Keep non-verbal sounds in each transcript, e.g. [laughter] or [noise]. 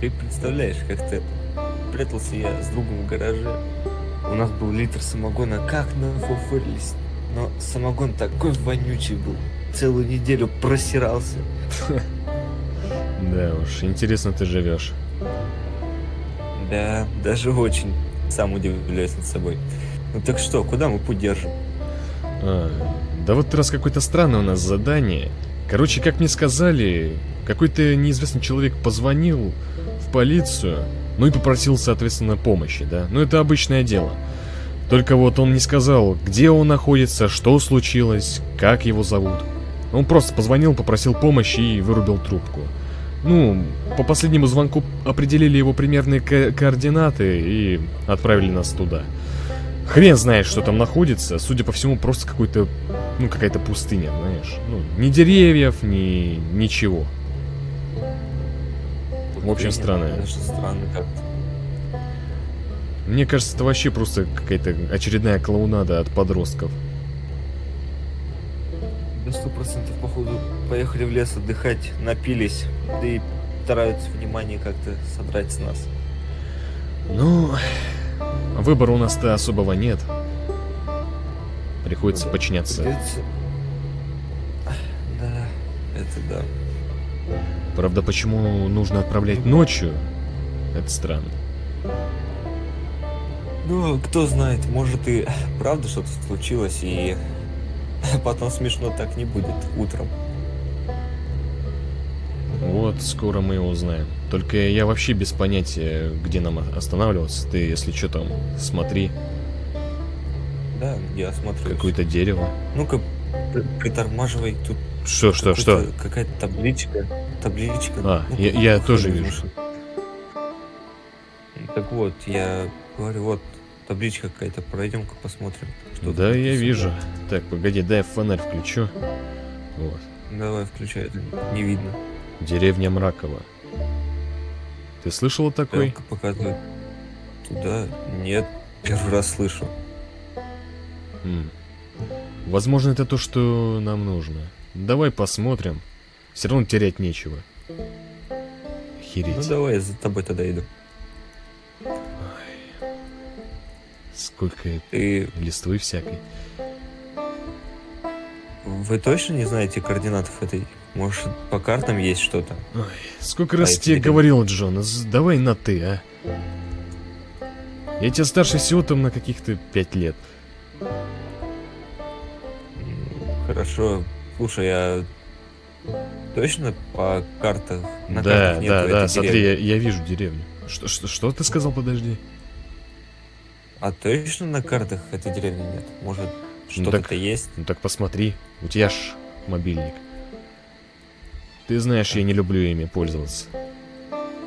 Ты представляешь, как-то прятался я с другом в гараже. У нас был литр самогона, как нафуфырились. Но самогон такой вонючий был. Целую неделю просирался. [laughs] Да уж, интересно ты живешь. Да, даже очень. Сам удивляюсь над собой. Ну так что, куда мы путь держим? А, да вот раз какое-то странное у нас задание. Короче, как мне сказали, какой-то неизвестный человек позвонил в полицию, ну и попросил, соответственно, помощи, да? Ну это обычное дело. Только вот он не сказал, где он находится, что случилось, как его зовут. Он просто позвонил, попросил помощи и вырубил трубку. Ну, по последнему звонку определили его примерные ко координаты и отправили нас туда. Хрен знает, что там находится. Судя по всему, просто какой-то, ну, какая-то пустыня, знаешь. Ну, ни деревьев, ни ничего. В общем, странно. Конечно, странно как-то. Мне кажется, это вообще просто какая-то очередная клоунада от подростков. Да сто процентов, походу, поехали в лес отдыхать, напились, да и стараются внимание как-то содрать с нас. Ну, выбора у нас-то особого нет. Приходится подчиняться. Да, это да. Правда, почему нужно отправлять ночью? Это странно. Ну, кто знает, может и правда что-то случилось, и [laughs] потом смешно так не будет утром. Вот, скоро мы его узнаем. Только я вообще без понятия, где нам останавливаться. Ты, если что там, смотри, Да, я смотрю. какое-то дерево. Ну-ка, при- притормаживай, тут Что, что, что? какая-то табличка. Табличка. А, Ну, я- я тоже вижу. Так вот, я говорю, вот табличка какая-то, пройдем-ка посмотрим. Что Да, я написано. вижу. Так, погоди, дай фонарь включу. Вот. Давай, включай, это не видно. Деревня Мракова. Ты слышал о такой? Стрелка показывает. Туда? Нет, первый раз слышу. М. Возможно, это то, что нам нужно. Давай посмотрим. Все равно терять нечего. Ну Охереть. давай, я за тобой тогда иду. Сколько Ты, листвы всякой. вы точно не знаете координатов этой? Может, по картам есть что-то? Ой, сколько А раз это тебе говорил, Джон, давай на ты, а? Я тебя старше всего там на каких-то пять лет. Хорошо. Слушай, а точно по картах? На да, картах нету да, этой да, смотри, я, я вижу деревню. Что, что, что ты сказал, подожди? А точно на картах этой деревни нет? Может, что-то так- то есть? Ну так посмотри, у тебя ж мобильник. Ты знаешь, я не люблю ими пользоваться.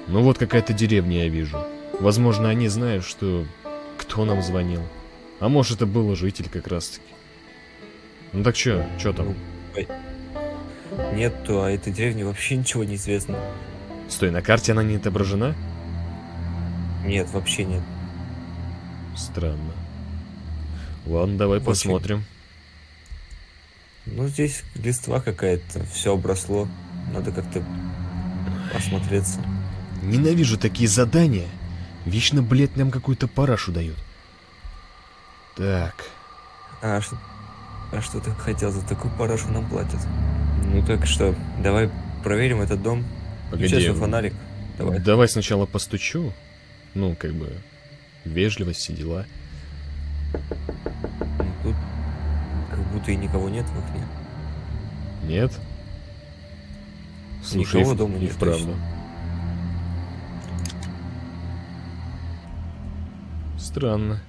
Ну вот какая-то деревня я вижу. Возможно, они знают, что кто нам звонил. А может, это был житель как раз-таки. Ну так чё, чё там? Нету, а этой деревне вообще ничего не известно. Стой, на карте она не отображена? Нет, вообще нет. Странно. Ладно, давай Очень. посмотрим. Ну, здесь листва какая-то, все обросло. Надо как-то осмотреться. Ненавижу такие задания. Вечно, блядь, нам какую-то парашу дают. Так. А что, а что ты хотел? За такую парашу нам платят. Ну так что, давай проверим этот дом. Включай Погоди. свой фонарик. Давай. Давай сначала постучу. Ну, как бы, вежливость, все дела. Ну, Тут как будто и никого нет в окне. Нет? Слушай, Никого и дома и нет, вправду. Странно.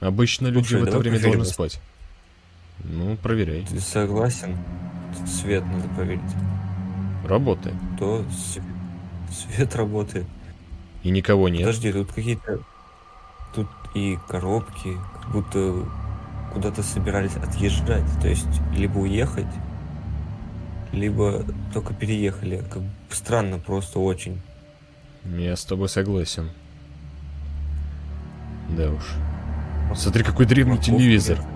Обычно люди Слушай, в это время должны спать. Ну, проверяй. Ты согласен? Свет надо проверить. Работает. То с- свет работает. И никого нет. Подожди, тут какие-то... Тут и коробки, как будто куда-то собирались отъезжать. То есть, либо уехать, либо только переехали. Как странно просто очень. Я с тобой согласен. Да уж. Смотри, какой древний телевизор. нет.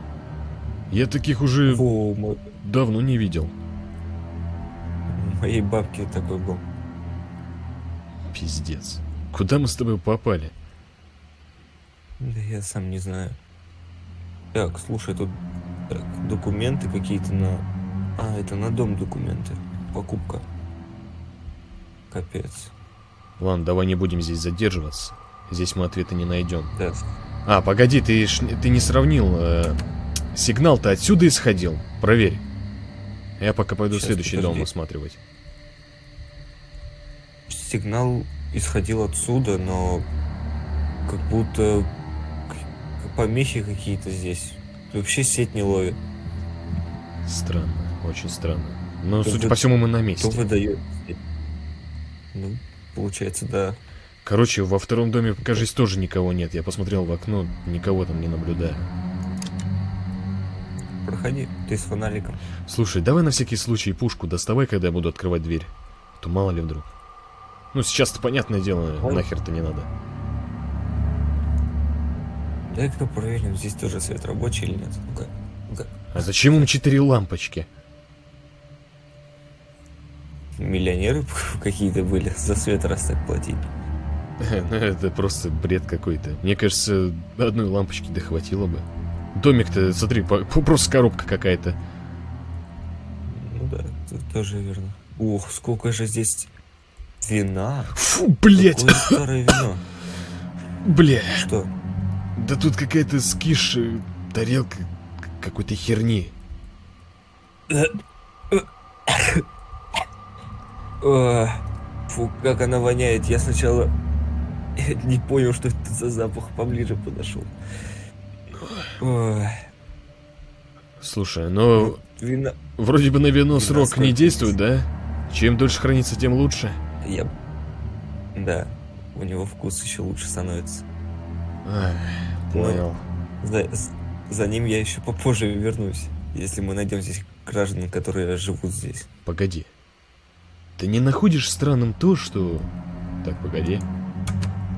Я таких уже Во, мо- давно не видел. у моей бабки такой был. Пиздец. Куда мы с тобой попали? Да я сам не знаю. Так, слушай, тут так, документы какие-то на... А, это на дом документы. Покупка. Капец. Ладно, давай не будем здесь задерживаться. Здесь мы ответа не найдем. Да. А, погоди, ты, ты не сравнил. э, Сигнал-то отсюда исходил. Проверь. Я пока пойду Щас, следующий дом подожди. осматривать. Сигнал исходил отсюда, но как будто помехи какие-то здесь. Вообще сеть не ловит. Странно, очень странно. Но, Кто судя вы- по всему, мы на Кто месте. выдает? сеть? Ну, получается, да. Короче, во втором доме, кажется, тоже никого нет. Я посмотрел в окно, никого там не наблюдаю. Проходи, ты с фонариком. Слушай, давай на всякий случай пушку доставай, когда я буду открывать дверь. А То мало ли вдруг. Ну, сейчас-то, понятное дело, Ой. нахер-то не надо. Дай-ка проверим, здесь тоже свет рабочий или нет. Ну-ка, ну-ка. А зачем им четыре лампочки? Миллионеры [laughs] какие-то были за свет раз так платить. [laughs] Ну, это просто бред какой-то. Мне кажется, одной лампочки дохватило бы. Домик-то, смотри, просто коробка какая-то. Ну да, тут тоже верно. Ух, сколько же здесь вина. Фу, блять, Какое старое вино. [laughs] бля. Что? Да тут какая-то скиш, э, тарелка какой-то херни. Фу, как она воняет. Я сначала [laughs] не понял, что это за запах. Поближе подошел. Ой, Слушай, ну, вина. вроде бы на вино Вина срок не действует, да? Чем дольше хранится, тем лучше. Я... Да, у него вкус еще лучше становится. Ну, понял. За, с- за ним я еще попозже вернусь, если мы найдем здесь граждан, которые живут здесь. Погоди. Ты не находишь странным то, что... Так, погоди.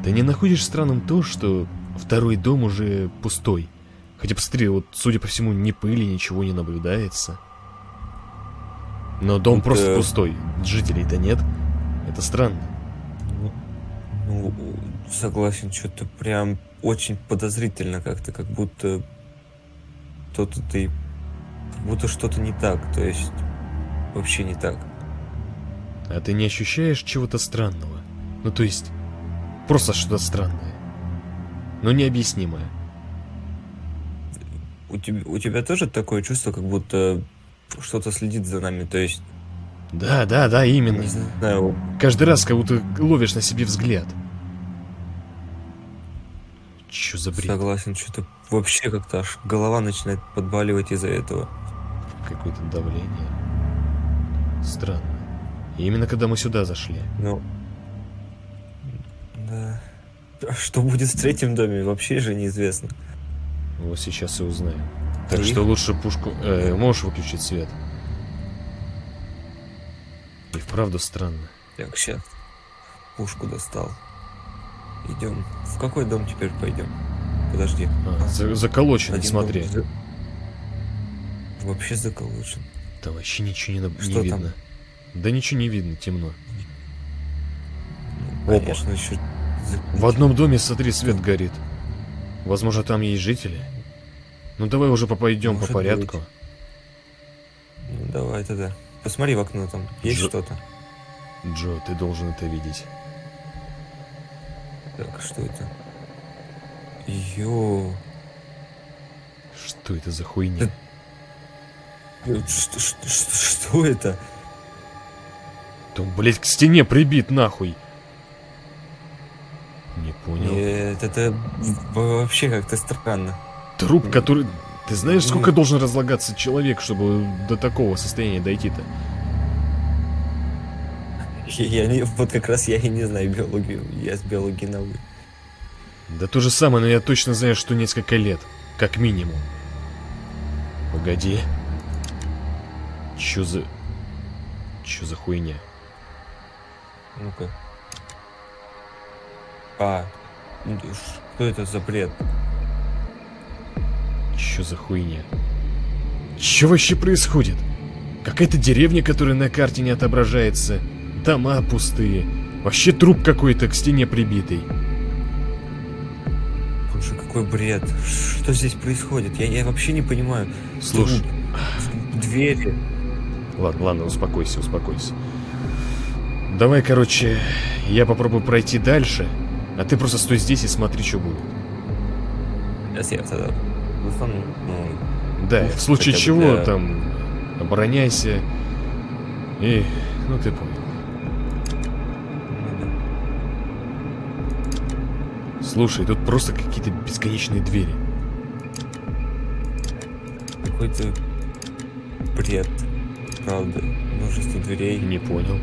Ты не находишь странным то, что второй дом уже пустой? Хотя посмотри, вот, судя по всему, ни пыли, ничего не наблюдается. Но дом Ну, просто пустой. Жителей-то нет. Это странно. Ну, ну, согласен, что-то прям очень подозрительно как-то, как будто кто-то ты, как будто что-то не так, то есть вообще не так. А ты не ощущаешь чего-то странного? Ну, то есть, просто что-то странное. Но необъяснимое. У тебя, у тебя тоже такое чувство, как будто что-то следит за нами, то есть, Да, да, да, именно. не знаю, Каждый раз как будто ловишь на себе взгляд. Чё за бред? согласен, что-то вообще как-то аж голова начинает подбаливать из-за этого. Какое-то давление. Странно. И именно когда мы сюда зашли. Ну, да. А Что будет в третьем доме, вообще же неизвестно. Вот сейчас и узнаем. Так И? что лучше пушку... Э, можешь выключить свет? И вправду странно. Так, сейчас. Пушку достал. Идем. В какой дом теперь пойдем? Подожди. А, за- заколочено, Один смотри. дом Вообще заколочен. Там вообще ничего не, не Что там? видно. Да ничего не видно, темно. Ну, Опа. Конечно, еще... В одном доме, смотри, свет горит. Возможно, там есть жители. Ну давай уже пойдем по порядку. быть. Ну, давай тогда. Посмотри в окно там. Есть Джо- что-то? Джо, ты должен это видеть. Так, что это? Йо. Что это за хуйня? Да- Э, Что, что, что, что это? Да он, блядь, к стене прибит нахуй. Не понял. Нет, это вообще как-то странно. Труп, который... Ты знаешь, сколько должен разлагаться человек, чтобы до такого состояния дойти-то? Я, не, вот как раз я и не знаю биологию. Я с биологией науки. Да то же самое, но я точно знаю, что несколько лет. Как минимум. Погоди. Чё за... Чё за хуйня? Ну-ка. А, что это за бред? Чё за хуйня? Чё вообще происходит? Какая-то деревня, которая на карте не отображается. Дома пустые. Вообще труп какой-то к стене прибитый. Боже, какой бред. Что здесь происходит? Я, я вообще не понимаю. Слушай, Труп, Двери. ладно, ладно, успокойся, успокойся. Давай, короче, я попробую пройти дальше, а ты просто стой здесь и смотри, что будет. Сейчас я тогда ну, Да, в случае чего для- там обороняйся. И, ну ты понял. Слушай, тут просто какие-то бесконечные двери. Какой-то бред. Правда. Множество дверей. Не понял.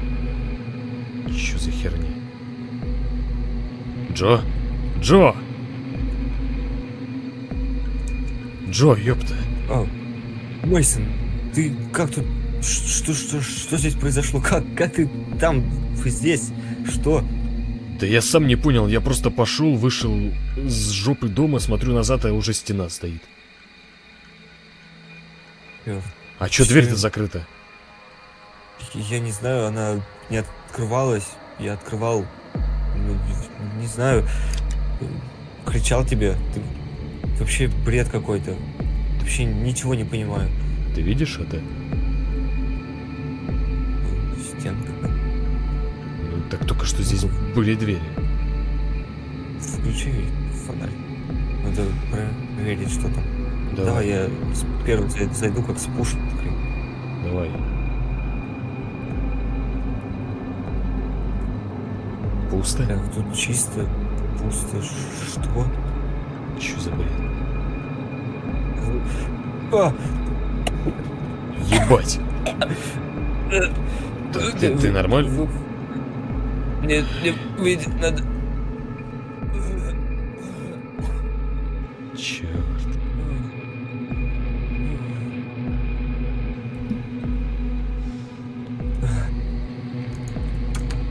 Что за херня? Джо? Джо! Джо, ёпта. О, Мейсон, ты как тут? Что, что, что здесь произошло? Как, как ты там, здесь? Что? Да я сам не понял, я просто пошел, вышел с жопы дома, смотрю назад, а уже стена стоит. Э, А чё Чё? дверь-то закрыта? Я не знаю, она не открывалась. Я открывал. Ну, Не, знаю. Кричал тебе. Ты вообще бред какой-то. Вообще ничего не понимаю. Ты видишь это? Стенка. Ну, так только что здесь были двери. Включи фонарь. Надо проверить, что там. Давай, Давай, я зай- зайду как с пушкой. давай. Пусто? Так, тут чисто, пусто. Что? Чё за бред? А! Ебать! Ты, ты- ты нормально? Нет, не выйдет, надо. Черт.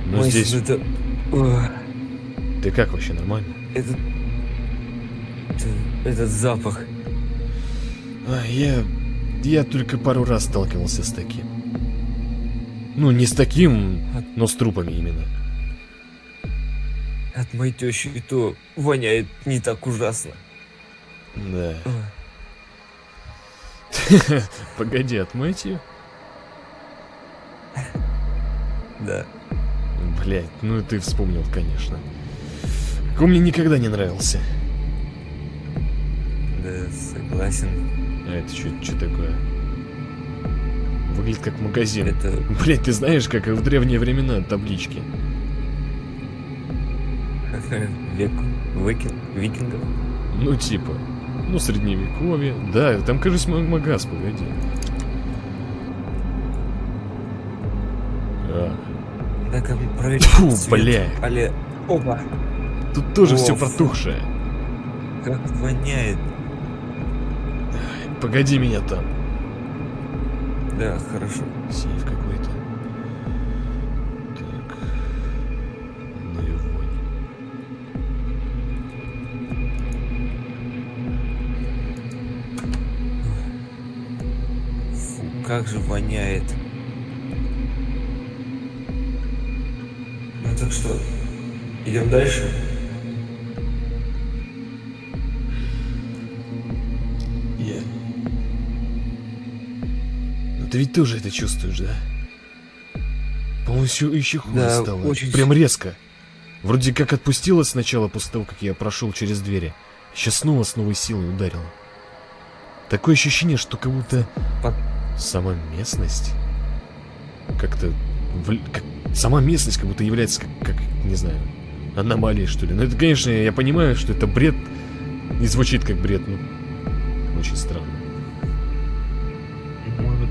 Ну здесь... это... Ох, Ты как вообще, нормально? Этот... это- Этот запах. А, я... Я только пару раз сталкивался с таким. Ну, не с таким, но с трупами именно. От моей тещи и то воняет не так ужасно. Да. [laughs] Погоди, отмыть ее? Да. Блять, ну ты вспомнил, конечно. Он мне никогда не нравился. Да, согласен. А это что такое? Выглядит как магазин. Это... Блять, ты знаешь, как в древние времена таблички? [laughs] Век... Викинг... Викингов. Ну, типа, ну, средневековье. Да, там, кажется, ма- магаз, погоди. А, Так, проверить Фу, свет. бля. Але... Опа! тут тоже О, все фу. протухшее. Как воняет. Погоди меня там. Да, хорошо. Сейф какой-то. Так. Ну и вонь. Фу, как же воняет. Так что, идем дальше? Я. Ну ты ведь тоже это чувствуешь, да? По-моему, еще, еще хуже Да, стало. очень Прям резко. Вроде как отпустила сначала после того, как я прошел через двери. Сейчас снова с новой силой ударила. Такое ощущение, что как будто Под- сама местность как-то... вл- как- Сама местность как будто является как, как, не знаю, аномалией, что ли. Ну, это, конечно, я понимаю, что это бред, и звучит как бред, но очень странно. Может,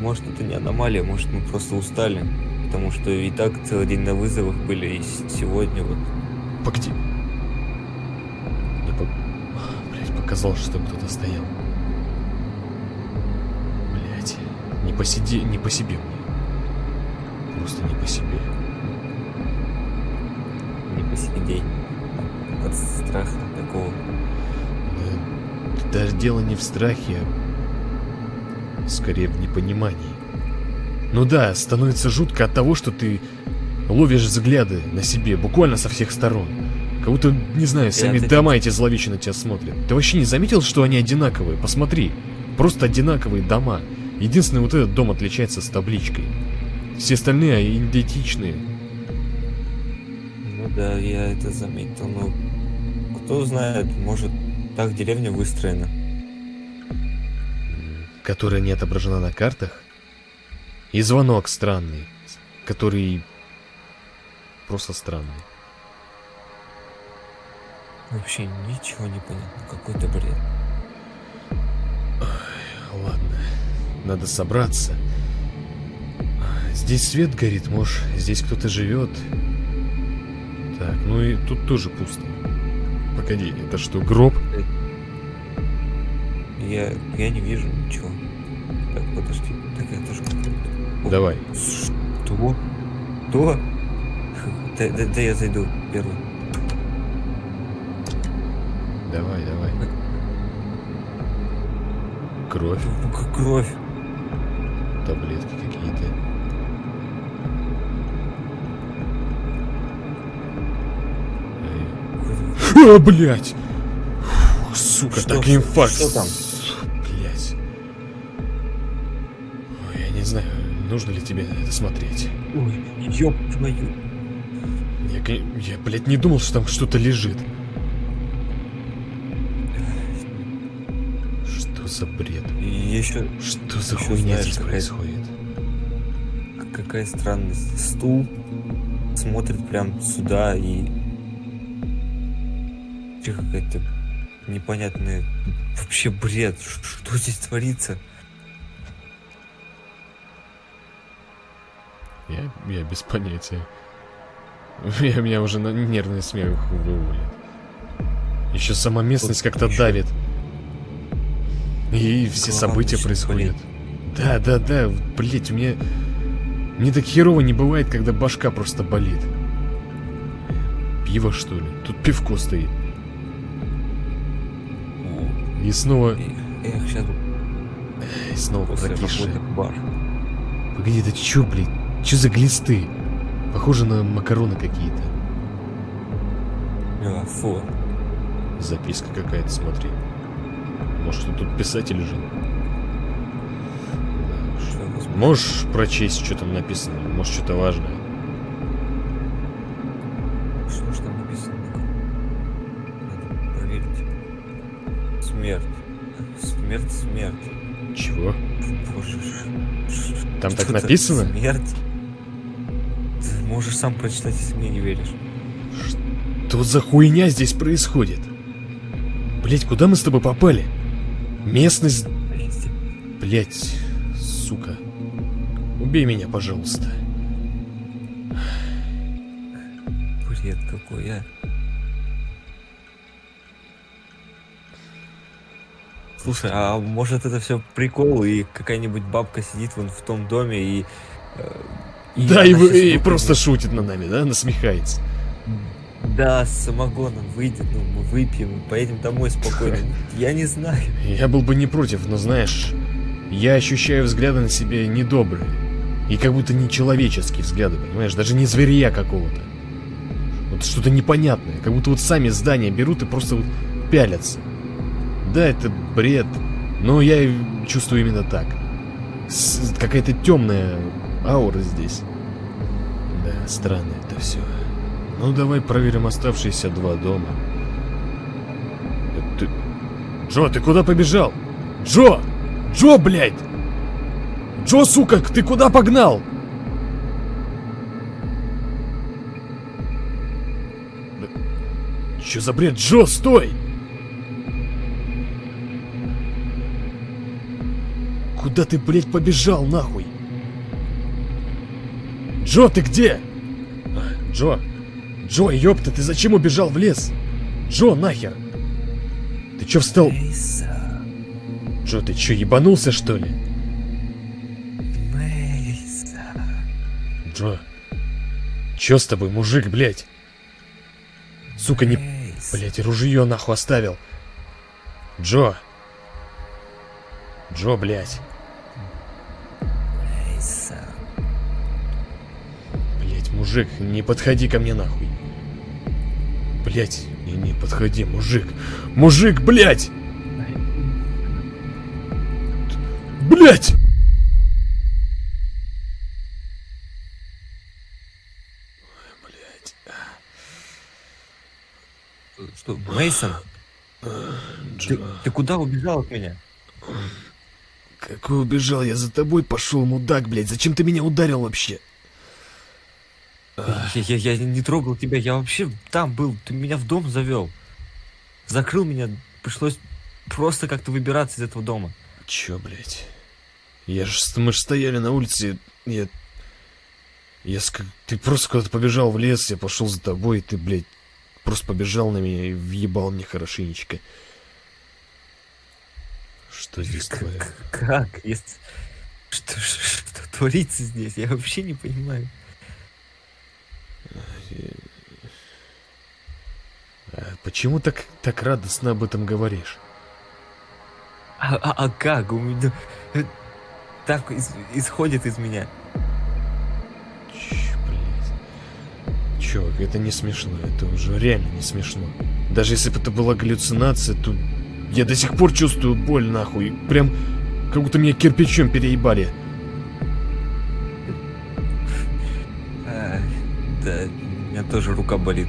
может это не аномалия, может мы просто устали. Потому что и так целый день на вызовах были, и сегодня вот. Погоди. Мне по... Блять, показалось, что кто-то стоял. Блять. Не по, сиде... не по себе мне. Просто не по себе. не по сей день. От страха такого. Да, даже дело не в страхе, а скорее в непонимании. Ну да, становится жутко от того, что ты ловишь взгляды на себе, буквально со всех сторон. Как будто, не знаю, сами это- дома эти зловещие на тебя смотрят. Ты вообще не заметил, что они одинаковые? Посмотри. Просто одинаковые дома. Единственный вот этот дом отличается с табличкой. Все остальные идентичные. Ну да, я это заметил, но кто знает, может так деревня выстроена. которая не отображена на картах, и звонок странный, который просто странный. Вообще ничего не понятно, какой-то бред. Ладно, надо собраться. Здесь свет горит, может, здесь кто-то живет. Так, ну и тут тоже пусто. Погоди, это что, гроб? Я, я не вижу ничего. Так, подожди. Так это же. О, Давай. Что? Что? Да, да, да я зайду первый. Давай, давай. Кровь, кровь. таблетки какие-то. А, блядь! Фух, сука, Что, так инфаркт. что там? Блядь. Ой, я не знаю, нужно ли тебе это смотреть. Ой, ёб твою. Я, я, блядь, не думал, что там что-то лежит. Что за бред? И еще Что за Ещё хуйня знаешь, здесь какая- происходит? какая странность. Стул смотрит прям сюда и... Какая-то непонятная... Вообще бред. Что здесь творится? Я, я без понятия. [laughs] Я, меня уже на нервный смех выводит. Еще сама местность как-то давит. И все голова события происходят. Да, да, да, блять, у меня... Мне так херово не бывает, когда башка просто болит. Пиво, что ли? Тут пивко стоит. И снова... Эх, сейчас И снова работы в бар. Погоди, это чё, блядь? Чё за глисты? Похоже на макароны какие-то. А, фу. Записка какая-то, смотри. Может, тут писатель жил? Можешь прочесть, что там написано? Может, что-то важное? Смерть. Смерть, смерть. Чего? Боже. Там так написано? Смерть. Ты можешь сам прочитать, если мне не веришь. Что за хуйня здесь происходит? Блять, куда мы с тобой попали? Местность... Блять, сука. Убей меня, пожалуйста. Бред какой, а. Слушай, а может это все прикол, и какая-нибудь бабка сидит вон в том доме и... э, да, и, вы- и выпрыгнет. просто шутит над нами, да? Насмехается. Да, с самогоном выйдет, ну, мы выпьем, поедем домой спокойно. [laughs] Я не знаю. Я был бы не против, но знаешь, я ощущаю взгляды на себе недобрые. И как будто нечеловеческие взгляды, понимаешь? Даже не зверя какого-то. Вот что-то непонятное. Как будто вот сами здания берут и просто вот пялятся. Да, это бред, но я чувствую именно так. Какая-то темная аура здесь. Да, странно это все. Ну, давай проверим оставшиеся два дома. Ты... Джо, ты куда побежал? Джо! Джо, блядь! Джо, сука, ты куда погнал? Чё за бред? Джо, стой! Куда ты, блядь, побежал, нахуй? Джо, ты где? Джо, Джо, ёпта, ты зачем убежал в лес? Джо, нахер! Ты чё встал? Джо, ты чё, ебанулся, что ли? Джо, чё с тобой, мужик, блядь? Сука, не... Блядь, ружье нахуй оставил. Джо. Джо, блядь. Мужик, не подходи ко мне нахуй. Блять, не, не подходи, мужик. Мужик, блять! Блять! Что, Мейсон? Ты, ты куда убежал от меня? Какой убежал? Я за тобой пошел, мудак, блядь. Зачем ты меня ударил вообще? Я, я, я не трогал тебя, я вообще там был, ты меня в дом завел. Закрыл меня, пришлось просто как-то выбираться из этого дома. Чё, блядь? Я ж, мы ж стояли на улице, я... Я ск... Ты просто куда-то побежал в лес, я пошел за тобой, и ты, блядь, просто побежал на меня и въебал мне хорошенечко. Что здесь Как? твое? как? Если... Что, что, что творится здесь? Я вообще не понимаю. Почему так, так радостно об этом говоришь? А, а, а как? У меня... Так из- исходит из меня. Ч, блядь. Чувак, это не смешно, это уже реально не смешно. Даже если бы это была галлюцинация, то я до сих пор чувствую боль нахуй. Прям как будто меня кирпичом переебали. А, да, у меня тоже рука болит.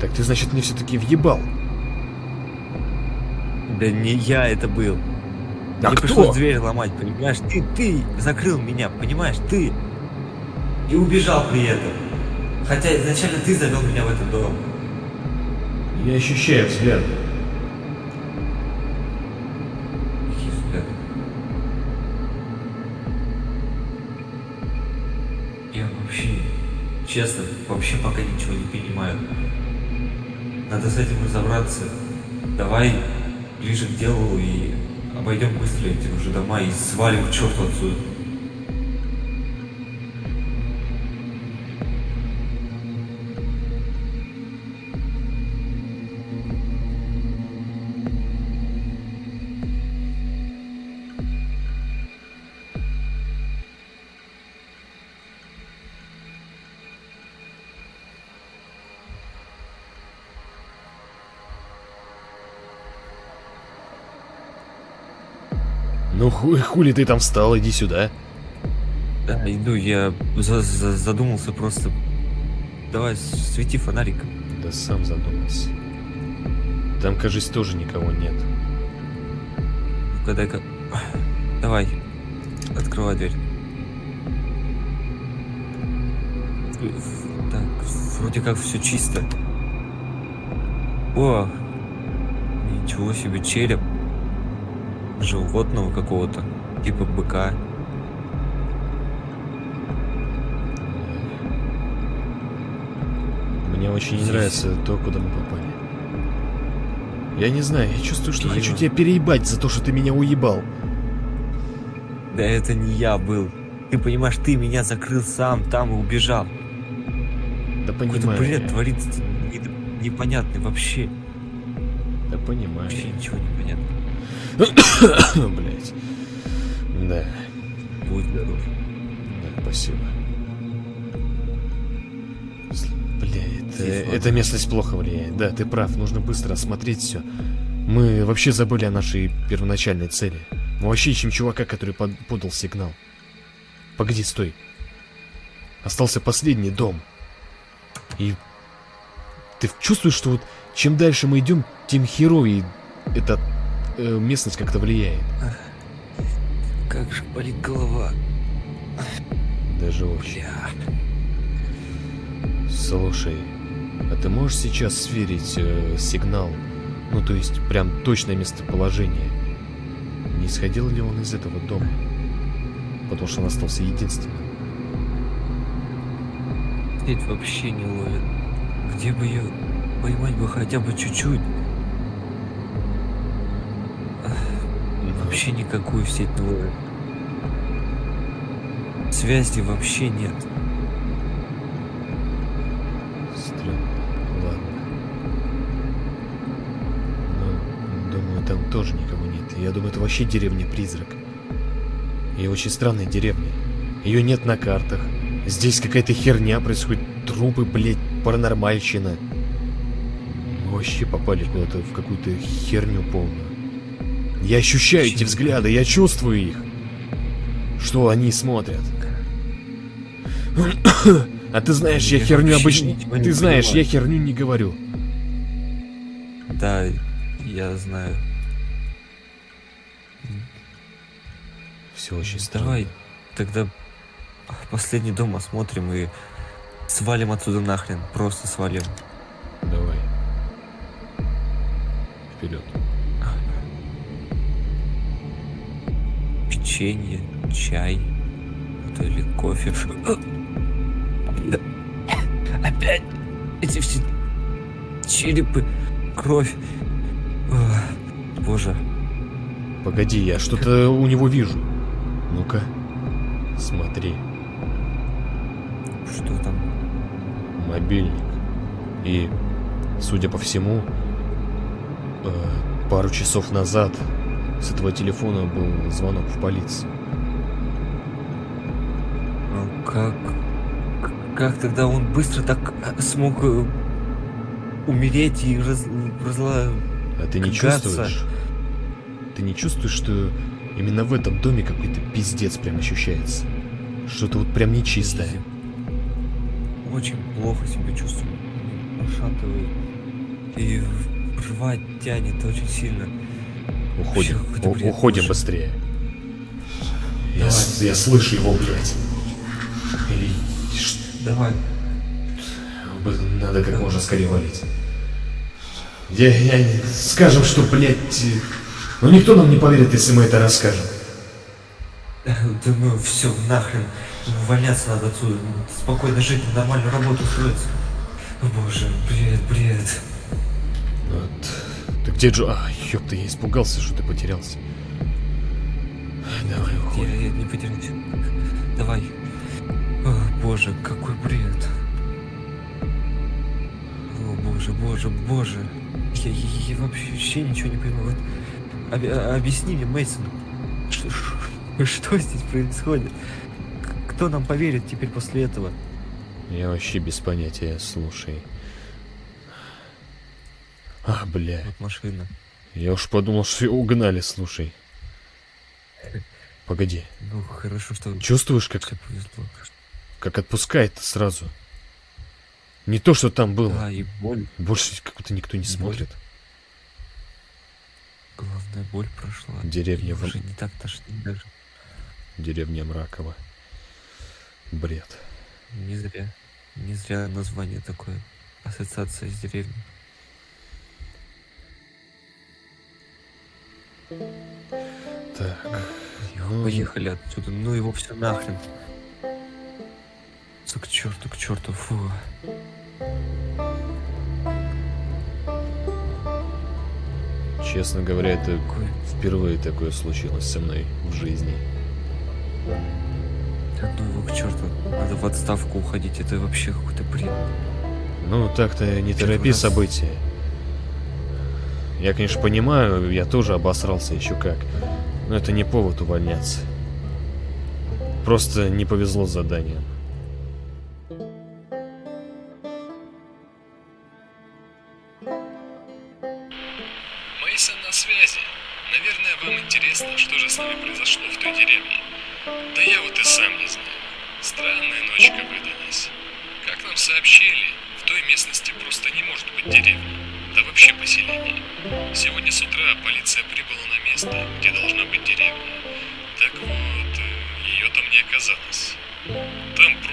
Так ты, значит, мне все-таки въебал. Да не я это был. А Мне кто? пришлось дверь ломать, понимаешь? Ты, ты закрыл меня, понимаешь? Ты. И убежал при этом. Хотя изначально ты завел меня в этот дом. Я ощущаю взгляд. Какие взгляды? Я вообще, честно, вообще пока ничего не понимаю. Надо с этим разобраться. Давай ближе к делу и обойдем быстро эти уже дома и свалим к черту отсюда. Ну хуй, хули ты там встал, иди сюда. Да, иду, я за- за- задумался просто. Давай, свети фонариком. Да сам задумался. Там, кажется, тоже никого нет. Ну-ка, дай-ка. Давай, открывай дверь. Так, вроде как все чисто. О, ничего себе, череп. Животного какого-то, типа быка. Мне очень не нравится то, куда мы попали. Я не знаю, я чувствую, что хочу Дима. тебя переебать за то, что ты меня уебал. Да это не я был. Ты понимаешь, ты меня закрыл сам, там и убежал. Да Какой-то понимаю. бред я. творится не- непонятный вообще. Да понимаю. Вообще ничего не понятно. [coughs] Блять. Да, Будь здоров. да, спасибо. Бля, это, эта местность плохо влияет. Да, ты прав, нужно быстро осмотреть все. Мы вообще забыли о нашей первоначальной цели. Мы вообще ищем чувака, который под- подал сигнал. Погоди, стой. Остался последний дом. И ты чувствуешь, что вот чем дальше мы идем, тем херовее эта э, местность как-то влияет. Как же болит голова. Даже очень. Бля. Слушай, а ты можешь сейчас сверить э, сигнал? Ну, то есть, прям точное местоположение. Не исходил ли он из этого дома? Потому что он остался единственным. Сеть вообще не ловит. Где бы ее поймать бы хотя бы чуть-чуть? Ну, Вообще никакую сеть не ловит. Связи вообще нет. Странно. Ладно. Ну, думаю, там тоже никого нет. Я думаю, это вообще деревня-призрак. И очень странная деревня. Ее нет на картах. Здесь какая-то херня происходит. Трупы, блядь, паранормальщина. Мы вообще попали куда-то в какую-то херню полную. Я ощущаю эти взгляды, я чувствую их. Что они смотрят. А ты знаешь, я Я херню обычно... Ты знаешь, я херню не говорю. Да, я знаю. Все очень странно. Давай тогда последний дом осмотрим и свалим отсюда нахрен. Просто свалим. Давай. Вперед. Печенье, чай, а то или кофе. Опять эти все черепы, кровь. Ох, Боже, Погоди, я что-то у него вижу. Ну-ка. Смотри. что там? Мобильник. И, судя по всему, э, пару часов назад с этого телефона был звонок в полицию. Ну как... Как тогда он быстро так э, смог э, умереть и раз, разла... А ты не чувствуешь? Ты не чувствуешь, что именно в этом доме какой-то пиздец прям ощущается? Что-то вот прям нечистое. Очень плохо себя чувствую. Пошатывает. И рвать тянет очень сильно. Уходим. У- бред, уходим слушай. быстрее. Я, я слышу его, блядь. Или Давай. Надо как можно скорее валить. Я, я не- Скажем, что, блядь... э, Ну никто нам не поверит, если мы это расскажем. [laughs] Думаю, все, нахрен. Увольняться надо отсюда. Спокойно жить, нормальную работу устроиться. О боже, бред, бред. Вот. Ты где Джо? А, ёпта, я испугался, что ты потерялся. Давай, Я, уходим. я не потеряюсь. Давай. О, боже, какой бред. О, боже, боже, боже. Я, я- я вообще ничего не понимаю. Вот, оби- а- объясни мне, Мейсон, что, что здесь происходит? Кто нам поверит теперь после этого? Я вообще без понятия, слушай. А, бля. Вот машина. Я уж подумал, что его угнали, слушай. Погоди. Ну, хорошо, что Чувствуешь, как, повезло. как отпускает сразу? Не то, что там было. Да, и боль. Больше как будто никто не Боль. смотрит. Главная боль прошла. Деревня в- уже не так тошнит даже. Деревня Мракова. Бред. Не зря. Не зря название такое. Ассоциация с деревней. Так. ну, Поехали отсюда. Ну его все нахрен. Всё к черту, к черту. Фу. Честно говоря, это впервые такое случилось со мной в жизни. Да ну его к черту. Надо в отставку уходить. Это вообще какой-то бред. Ну, так-то не Первый торопи раз. события. Я, конечно, понимаю, я тоже обосрался еще как. Но это не повод увольняться. Просто не повезло с заданием.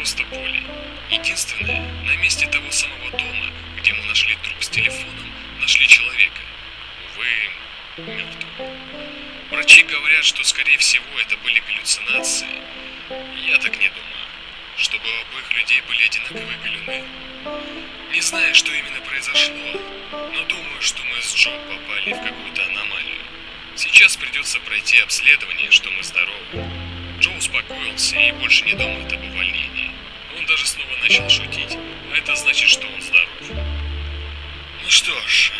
Просто поле. Единственное, на месте того самого дома, где мы нашли труп с телефоном, нашли человека. Увы, мертвого. Врачи говорят, что скорее всего это были галлюцинации. Я так не думаю. Чтобы у обоих людей были одинаковые галюны. Не знаю, что именно произошло, но думаю, что мы с Джо попали в какую-то аномалию. Сейчас придется пройти обследование, что мы здоровы. Джо успокоился и больше не думает об увольнении. Он даже снова начал шутить, а это значит, что он здоров. Ну что ж,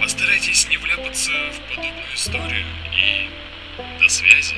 постарайтесь не вляпаться в подобную историю и до связи.